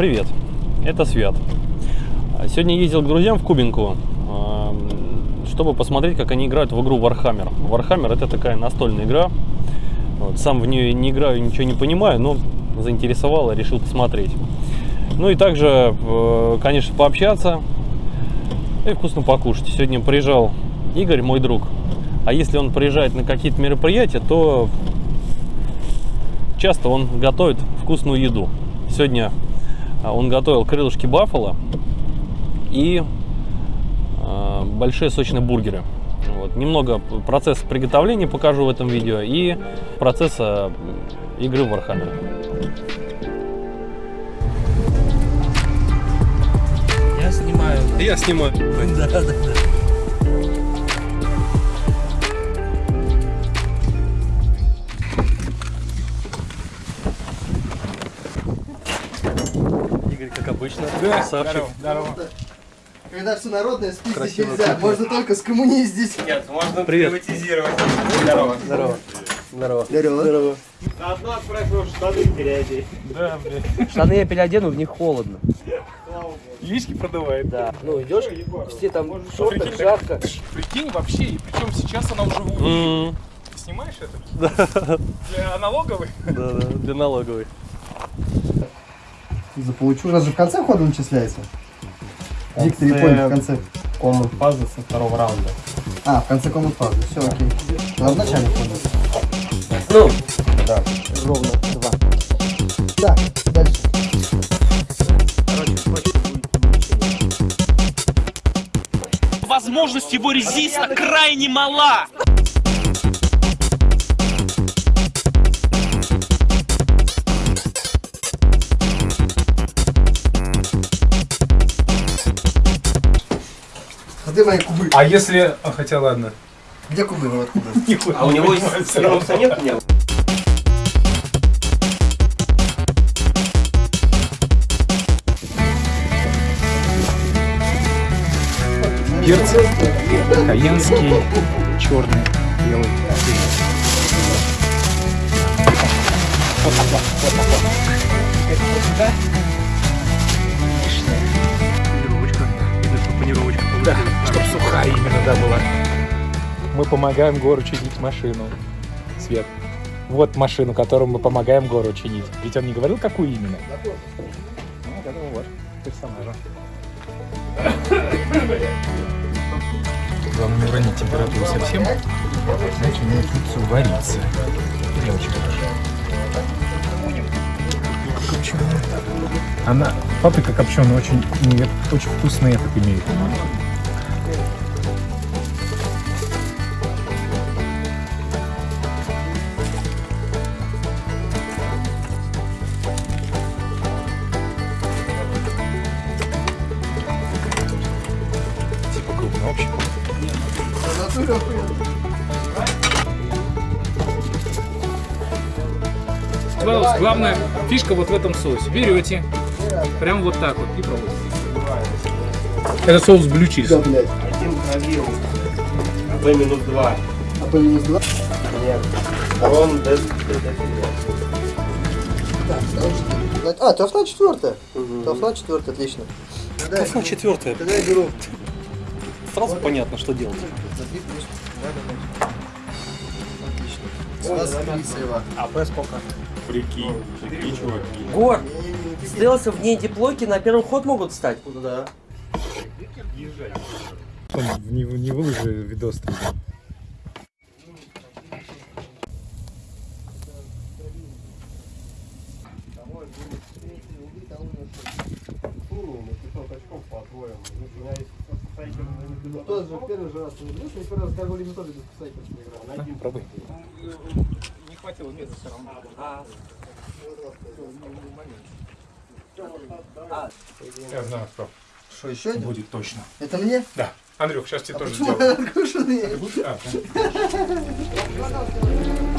Привет, это Свят. Сегодня ездил к друзьям в Кубинку, чтобы посмотреть, как они играют в игру Warhammer. Warhammer это такая настольная игра. Вот, сам в нее не играю, ничего не понимаю, но заинтересовало, решил посмотреть. Ну и также, э, конечно, пообщаться и вкусно покушать. Сегодня приезжал Игорь, мой друг. А если он приезжает на какие-то мероприятия, то часто он готовит вкусную еду. Сегодня он готовил крылышки баффало и э, большие сочные бургеры. Вот. Немного процесса приготовления покажу в этом видео и процесса игры в Warhammer. Я снимаю. Я снимаю. Да, да, да. Обычно, Да, красавчик. здорово, здорово. Когда все народное спиздить Красиво, нельзя, красиво. можно только скоммуниздить. Нет, можно Привет. приватизировать. Здорово. Здорово. Здорово. Здорово. Заодно отправил штаны переодеть. Да, блядь. Штаны я переодену, в них холодно. Яички продувает. Да. Ну идешь, все там в шортах, жарко. Прикинь вообще, и причем сейчас она уже в снимаешь это? Для аналоговой? Да, да, для налоговой. Заполучу. У нас же в конце хода начисляется. Диктор и понял в конце. комнат фазы со второго раунда. А, в конце комнат фазы. Все, окей. А в начале хода. Ну, Да. Ровно два. Так, дальше. возможность его резиста крайне мала. А где мои кубы? А если... А, хотя ладно. Где кубы? Вот кубы. Нихуя а у не него есть нет у меня? Перцы. Каенский, черный, белый. Панировочка. Видно, что панировочка. Да, чтобы сухая именно, да, была. Мы помогаем Гору чинить машину. Свет. Вот машину, которую мы помогаем Гору чинить. Ведь он не говорил, какую именно? Ну, вот этого вот персонажа. Главное не уронить температуру совсем, иначе не начнется вариться. Не очень хорошо. Копченая. Она, паприка копченая, очень, очень вкусный этот имеет. Общий. Пожалуйста, главная фишка вот в этом соусе. Берете, прям вот так вот и пробуйте. Это соус блю чиз. Да, блядь. Один пробил. Б минус два. А по минус два? Нет. Рон Д. Так, второй, четвертый. А, тофна четвертая. Тофна четвертая, отлично. Тофна четвертая. Тогда я беру. Сразу понятно, что делать. А Б сколько? Прикинь, прикинь, чуваки. Гор, стелсы вне диплоки на первый ход могут встать? Да. Не, не выложи видос там. Тот же первый же раз не берешь, я первый раз Гарго Лимитоли без Сайкерс играл. Пробуй. Не хватило места все равно. Я знаю, что Что, еще один? будет точно. Это мне? Да. Андрюх, сейчас тебе А тоже сделаю. откушенные? А, да.